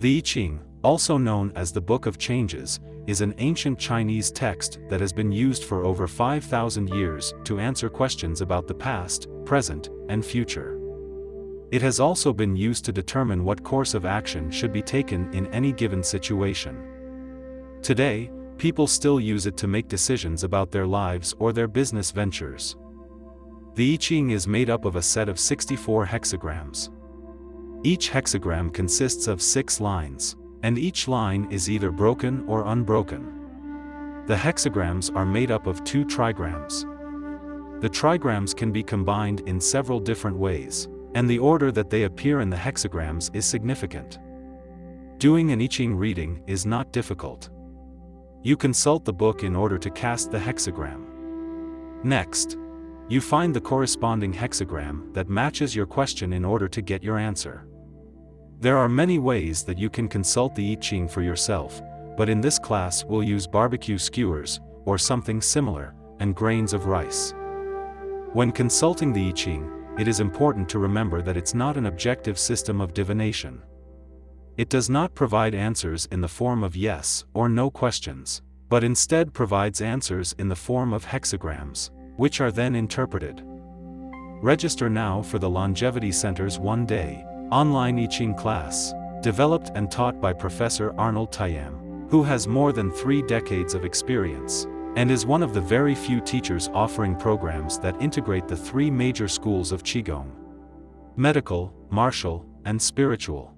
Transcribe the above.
The I Ching, also known as the Book of Changes, is an ancient Chinese text that has been used for over 5,000 years to answer questions about the past, present, and future. It has also been used to determine what course of action should be taken in any given situation. Today, people still use it to make decisions about their lives or their business ventures. The I Ching is made up of a set of 64 hexagrams. Each hexagram consists of six lines, and each line is either broken or unbroken. The hexagrams are made up of two trigrams. The trigrams can be combined in several different ways, and the order that they appear in the hexagrams is significant. Doing an I Ching reading is not difficult. You consult the book in order to cast the hexagram. Next, you find the corresponding hexagram that matches your question in order to get your answer. There are many ways that you can consult the I Ching for yourself, but in this class we'll use barbecue skewers, or something similar, and grains of rice. When consulting the I Ching, it is important to remember that it's not an objective system of divination. It does not provide answers in the form of yes or no questions, but instead provides answers in the form of hexagrams which are then interpreted. Register now for the Longevity Center's one-day, online I Ching class, developed and taught by Professor Arnold Tayam, who has more than three decades of experience, and is one of the very few teachers offering programs that integrate the three major schools of Qigong. Medical, martial, and spiritual.